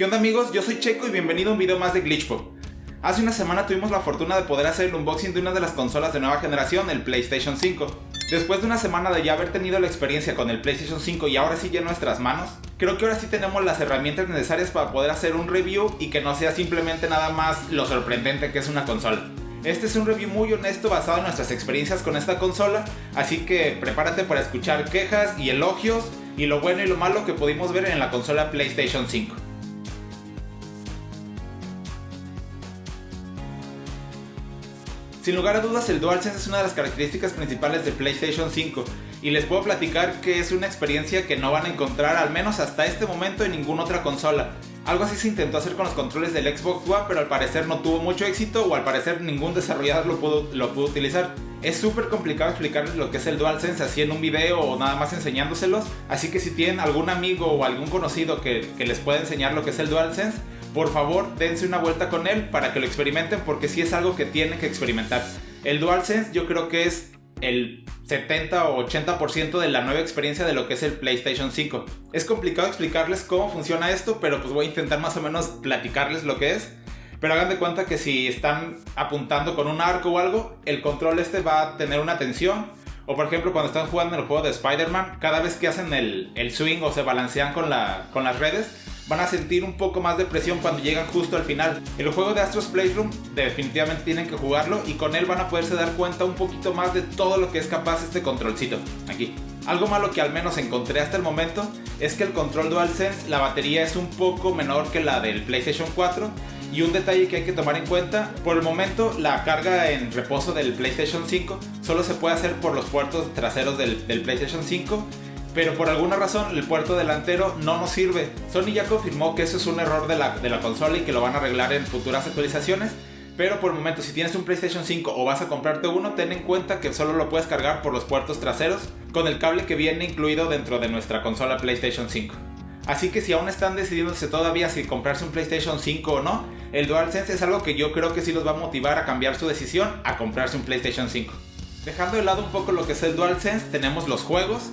¿Qué onda amigos? Yo soy Checo y bienvenido a un video más de Glitchpop. Hace una semana tuvimos la fortuna de poder hacer el unboxing de una de las consolas de nueva generación, el PlayStation 5. Después de una semana de ya haber tenido la experiencia con el PlayStation 5 y ahora sí ya en nuestras manos, creo que ahora sí tenemos las herramientas necesarias para poder hacer un review y que no sea simplemente nada más lo sorprendente que es una consola. Este es un review muy honesto basado en nuestras experiencias con esta consola, así que prepárate para escuchar quejas y elogios y lo bueno y lo malo que pudimos ver en la consola PlayStation 5. Sin lugar a dudas el DualSense es una de las características principales de PlayStation 5 y les puedo platicar que es una experiencia que no van a encontrar al menos hasta este momento en ninguna otra consola. Algo así se intentó hacer con los controles del Xbox One pero al parecer no tuvo mucho éxito o al parecer ningún desarrollador lo pudo, utilizar. Es súper complicado explicarles lo que es el DualSense así en un video o nada más enseñándoselos, así que si tienen algún amigo o algún conocido que, que les pueda enseñar lo que es el DualSense, por favor dense una vuelta con él para que lo experimenten porque sí es algo que tienen que experimentar. El DualSense yo creo que es el 70 o 80% de la nueva experiencia de lo que es el PlayStation 5. Es complicado explicarles cómo funciona esto, pero pues voy a intentar más o menos platicarles lo que es. Pero hagan de cuenta que si están apuntando con un arco o algo, el control este va a tener una tensión. O por ejemplo cuando están jugando el juego de Spider-Man, cada vez que hacen el, el, swing o se balancean con, la, con las redes, van a sentir un poco más de presión cuando llegan justo al final. El juego de Astro's Playroom definitivamente tienen que jugarlo y con él van a poderse dar cuenta un poquito más de todo lo que es capaz este controlcito. Aquí. Algo malo que al menos encontré hasta el momento es que el control DualSense, la batería es un poco menor que la del PlayStation 4 y un detalle que hay que tomar en cuenta, por el momento la carga en reposo del PlayStation 5 solo se puede hacer por los puertos traseros del, del PlayStation 5 pero por alguna razón el puerto delantero no nos sirve. Sony ya confirmó que eso es un error de la, de la consola y que lo van a arreglar en futuras actualizaciones. Pero por el momento, si tienes un PlayStation 5 o vas a comprarte uno, ten en cuenta que solo lo puedes cargar por los puertos traseros con el cable que viene incluido dentro de nuestra consola PlayStation 5. Así que si aún están decidiéndose todavía si comprarse un PlayStation 5 o no, el DualSense es algo que yo creo que sí los va a motivar a cambiar su decisión a comprarse un PlayStation 5. Dejando de lado un poco lo que es el DualSense, tenemos los juegos.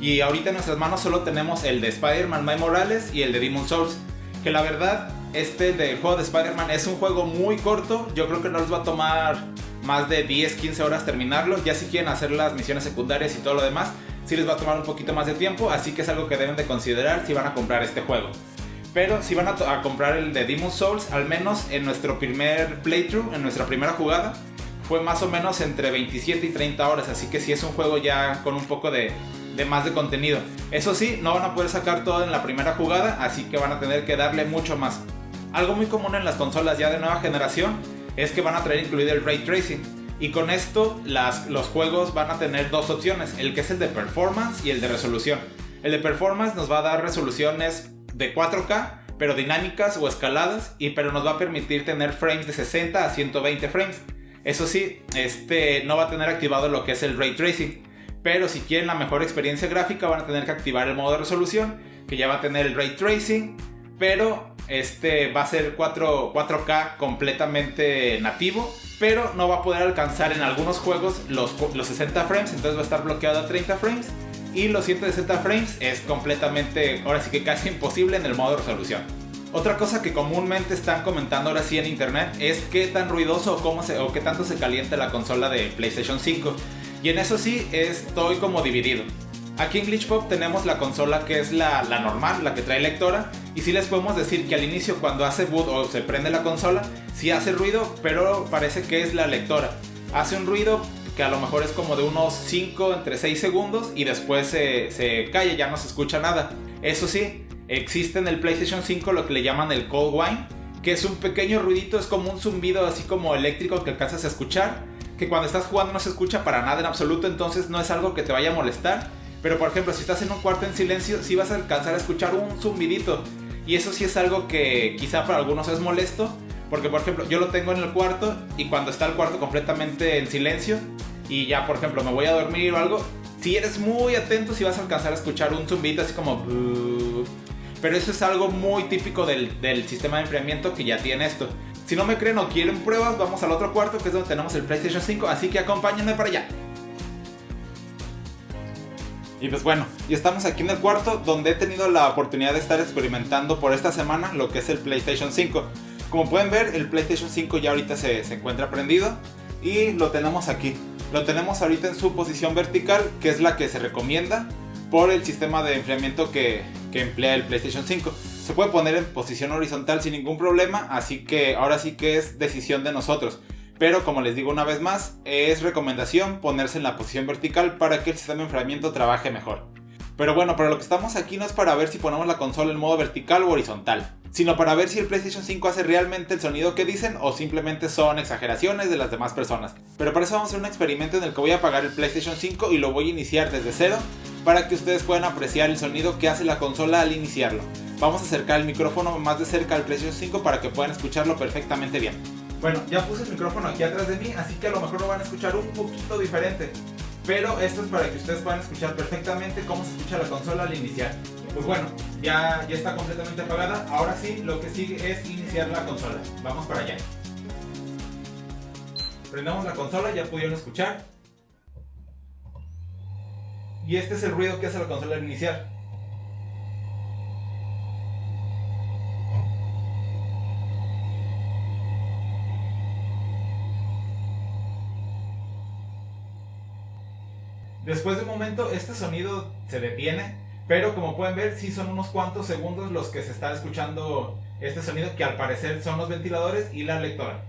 Y ahorita en nuestras manos solo tenemos el de Spider-Man Miles Morales y el de Demon Souls. Que la verdad, este del juego de Spider-Man es un juego muy corto. Yo creo que no les va a tomar más de 10-15 horas terminarlo. Ya si quieren hacer las misiones secundarias y todo lo demás, sí les va a tomar un poquito más de tiempo. Así que es algo que deben de considerar si van a comprar este juego. Pero si van a, a comprar el de Demon Souls, al menos en nuestro primer playthrough, en nuestra primera jugada, fue más o menos entre 27 y 30 horas. Así que sí es un juego ya con un poco de, más de contenido. Eso sí, no van a poder sacar todo en la primera jugada, así que van a tener que darle mucho más. Algo muy común en las consolas ya de nueva generación es que van a traer incluido el ray tracing. Y con esto los juegos van a tener dos opciones, el que es el de performance y el de resolución. El de performance nos va a dar resoluciones de 4K, pero dinámicas o escaladas, y pero nos va a permitir tener frames de 60 a 120 frames. Eso sí, este no va a tener activado lo que es el ray tracing. Pero si quieren la mejor experiencia gráfica van a tener que activar el modo de resolución, que ya va a tener el ray tracing, pero este va a ser 4, 4K completamente nativo, pero no va a poder alcanzar en algunos juegos los, los 60 frames, entonces va a estar bloqueado a 30 frames. Y los 160 frames es completamente, ahora sí que casi imposible en el modo de resolución. Otra cosa que comúnmente están comentando ahora sí en internet es qué tan ruidoso o, cómo se, o qué tanto se calienta la consola de PlayStation 5. Y en eso sí estoy como dividido. Aquí en Glitchpop tenemos la consola que es la, la, normal, la que trae lectora. Y sí les podemos decir que al inicio cuando hace boot o se prende la consola, sí hace ruido, pero parece que es la lectora. Hace un ruido que a lo mejor es como de unos 5 entre 6 segundos y después se, se calla, ya no se escucha nada. Eso sí, existe en el PlayStation 5 lo que le llaman el cold wine, que es un pequeño ruidito, es como un zumbido así como eléctrico que alcanzas a escuchar que cuando estás jugando no se escucha para nada en absoluto, entonces no es algo que te vaya a molestar. Pero por ejemplo, si estás en un cuarto en silencio, sí vas a alcanzar a escuchar un zumbidito. Y eso sí es algo que quizá para algunos es molesto. Porque por ejemplo, yo lo tengo en el cuarto y cuando está el cuarto completamente en silencio y ya por ejemplo me voy a dormir o algo, si eres muy atento sí vas a alcanzar a escuchar un zumbidito así como... Pero eso es algo muy típico del, del sistema de enfriamiento que ya tiene esto. Si no me creen o quieren pruebas, vamos al otro cuarto que es donde tenemos el PlayStation 5, así que acompáñenme para allá. Y pues bueno, y estamos aquí en el cuarto donde he tenido la oportunidad de estar experimentando por esta semana lo que es el PlayStation 5. Como pueden ver, el PlayStation 5 ya ahorita se, se encuentra prendido y lo tenemos aquí. Lo tenemos ahorita en su posición vertical, que es la que se recomienda por el sistema de enfriamiento que, emplea el PlayStation 5. Se puede poner en posición horizontal sin ningún problema, así que ahora sí que es decisión de nosotros. Pero como les digo una vez más, es recomendación ponerse en la posición vertical para que el sistema de enfriamiento trabaje mejor. Pero bueno, para lo que estamos aquí no es para ver si ponemos la consola en modo vertical o horizontal, sino para ver si el PlayStation 5 hace realmente el sonido que dicen o simplemente son exageraciones de las demás personas. Pero para eso vamos a hacer un experimento en el que voy a apagar el PlayStation 5 y lo voy a iniciar desde cero para que ustedes puedan apreciar el sonido que hace la consola al iniciarlo. Vamos a acercar el micrófono más de cerca al PlayStation 5 para que puedan escucharlo perfectamente bien. Bueno, ya puse el micrófono aquí atrás de mí, así que a lo mejor lo van a escuchar un poquito diferente. Pero esto es para que ustedes puedan escuchar perfectamente cómo se escucha la consola al iniciar. Pues bueno, ya, ya está completamente apagada. Ahora sí, lo que sigue es iniciar la consola. Vamos para allá. Prendamos la consola, ya pudieron escuchar. Y este es el ruido que hace la consola al iniciar. Después de un momento este sonido se detiene, pero como pueden ver sí son unos cuantos segundos los que se está escuchando este sonido que al parecer son los ventiladores y la lectora.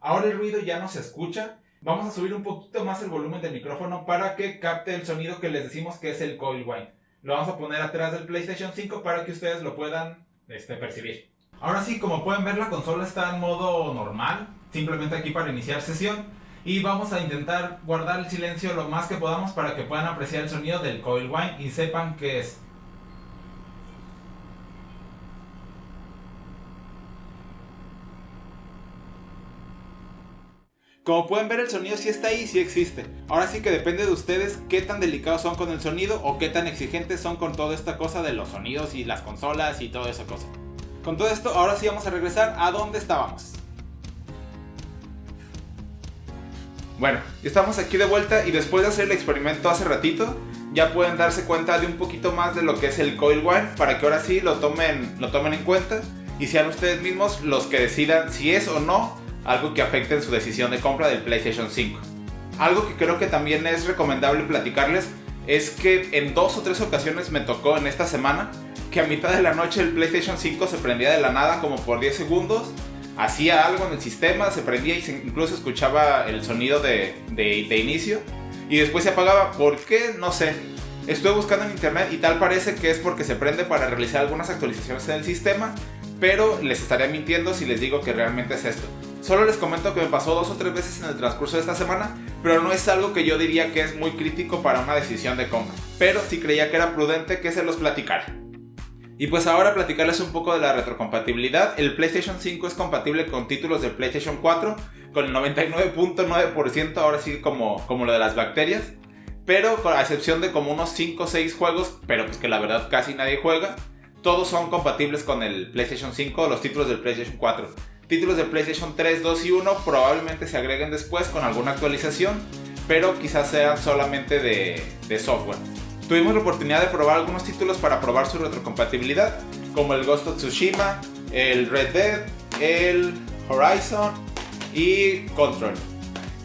Ahora el ruido ya no se escucha. Vamos a subir un poquito más el volumen del micrófono para que capte el sonido que les decimos que es el coil whine. Lo vamos a poner atrás del PlayStation 5 para que ustedes lo puedan este, percibir. Ahora sí, como pueden ver la consola está en modo normal, simplemente aquí para iniciar sesión y vamos a intentar guardar el silencio lo más que podamos para que puedan apreciar el sonido del coil wine y sepan qué es. Como pueden ver el sonido sí está ahí, sí existe. Ahora sí que depende de ustedes qué tan delicados son con el sonido o qué tan exigentes son con toda esta cosa de los sonidos y las consolas y toda esa cosa. Con todo esto, ahora sí vamos a regresar a donde estábamos. Bueno, estamos aquí de vuelta y después de hacer el experimento hace ratito, ya pueden darse cuenta de un poquito más de lo que es el coil wire para que ahora sí lo tomen, lo tomen en cuenta y sean ustedes mismos los que decidan si es o no algo que afecte en su decisión de compra del PlayStation 5. Algo que creo que también es recomendable platicarles es que en dos o tres ocasiones me tocó en esta semana que a mitad de la noche el PlayStation 5 se prendía de la nada como por 10 segundos hacía algo en el sistema, se prendía y se incluso escuchaba el sonido de, de, inicio y después se apagaba. ¿Por qué? No sé. Estuve buscando en internet y tal parece que es porque se prende para realizar algunas actualizaciones en el sistema, pero les estaré mintiendo si les digo que realmente es esto. Solo les comento que me pasó dos o tres veces en el transcurso de esta semana, pero no es algo que yo diría que es muy crítico para una decisión de compra. Pero sí creía que era prudente que se los platicara. Y pues ahora platicarles un poco de la retrocompatibilidad. El PlayStation 5 es compatible con títulos de PlayStation 4 con el 99.9%, ahora sí como, como lo de las bacterias. Pero la excepción de como unos 5 o 6 juegos, pero pues que la verdad casi nadie juega, todos son compatibles con el PlayStation 5 los títulos del PlayStation 4. Títulos de PlayStation 3, 2 y 1 probablemente se agreguen después con alguna actualización, pero quizás sean solamente de, software. Tuvimos la oportunidad de probar algunos títulos para probar su retrocompatibilidad, como el Ghost of Tsushima, el Red Dead, el Horizon y Control.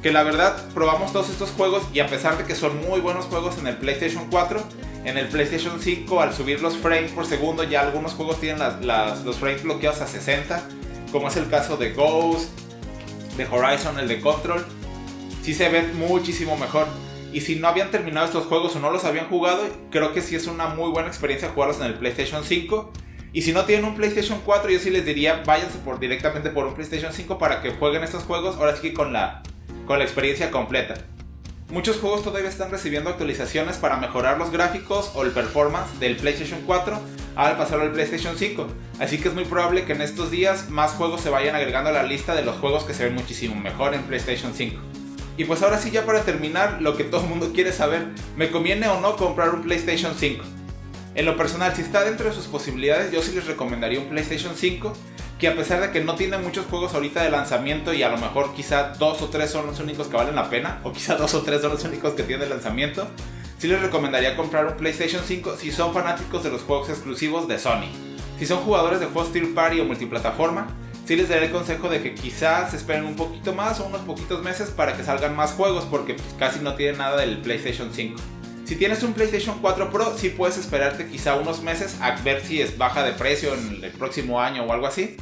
Que la verdad probamos todos estos juegos y a pesar de que son muy buenos juegos en el PlayStation 4, en el PlayStation 5 al subir los frames por segundo ya algunos juegos tienen los frames bloqueados a 60, como es el caso de Ghost, de Horizon, el de Control. Sí se ven muchísimo mejor. Y si no habían terminado estos juegos o no los habían jugado, creo que sí es una muy buena experiencia jugarlos en el PlayStation 5. Y si no tienen un PlayStation 4, yo sí les diría, váyanse por, directamente por un PlayStation 5 para que jueguen estos juegos, ahora sí que con la, con la experiencia completa. Muchos juegos todavía están recibiendo actualizaciones para mejorar los gráficos o el performance del PlayStation 4 al pasarlo al PlayStation 5. Así que es muy probable que en estos días más juegos se vayan agregando a la lista de los juegos que se ven muchísimo mejor en PlayStation 5. Y pues ahora sí, ya para terminar, lo que todo el mundo quiere saber, ¿me conviene o no comprar un PlayStation 5? En lo personal, si está dentro de sus posibilidades, yo sí les recomendaría un PlayStation 5, que a pesar de que no tiene muchos juegos ahorita de lanzamiento y a lo mejor quizá dos o tres son los únicos que valen la pena, o quizá dos o tres son los únicos que tienen lanzamiento, sí les recomendaría comprar un PlayStation 5 si son fanáticos de los juegos exclusivos de Sony. Si son jugadores de juegos Third Party o multiplataforma, sí les daré el consejo de que quizás esperen un poquito más o unos poquitos meses para que salgan más juegos porque casi no tienen nada del PlayStation 5. Si tienes un PlayStation 4 Pro, sí puedes esperarte quizá unos meses a ver si es baja de precio en el próximo año o algo así.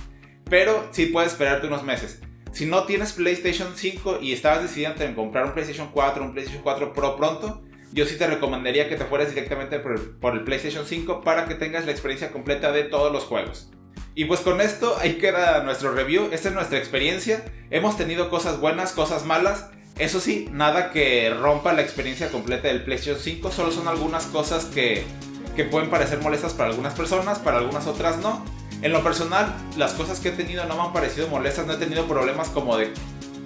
Pero sí puedes esperarte unos meses. Si no tienes PlayStation 5 y estabas decidiendo en comprar un PlayStation 4, un PlayStation 4 Pro pronto, yo sí te recomendaría que te fueras directamente por el, PlayStation 5 para que tengas la experiencia completa de todos los juegos. Y pues con esto ahí queda nuestro review, esta es nuestra experiencia, hemos tenido cosas buenas, cosas malas, eso sí, nada que rompa la experiencia completa del PlayStation 5, solo son algunas cosas que, que pueden parecer molestas para algunas personas, para algunas otras no. En lo personal, las cosas que he tenido no me han parecido molestas, no he tenido problemas como de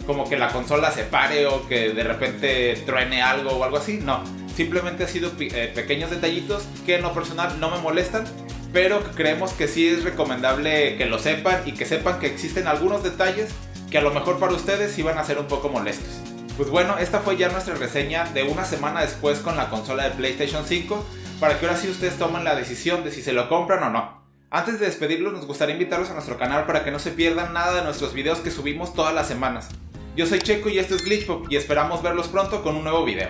como que la consola se pare o que de repente truene algo o algo así, no. Simplemente ha sido eh, pequeños detallitos que en lo personal no me molestan, pero creemos que sí es recomendable que lo sepan y que sepan que existen algunos detalles que a lo mejor para ustedes sí van a ser un poco molestos. Pues bueno, esta fue ya nuestra reseña de una semana después con la consola de PlayStation 5, para que ahora sí ustedes tomen la decisión de si se lo compran o no. Antes de despedirlos, nos gustaría invitarlos a nuestro canal para que no se pierdan nada de nuestros videos que subimos todas las semanas. Yo soy Checo y esto es Glitchpop y esperamos verlos pronto con un nuevo video.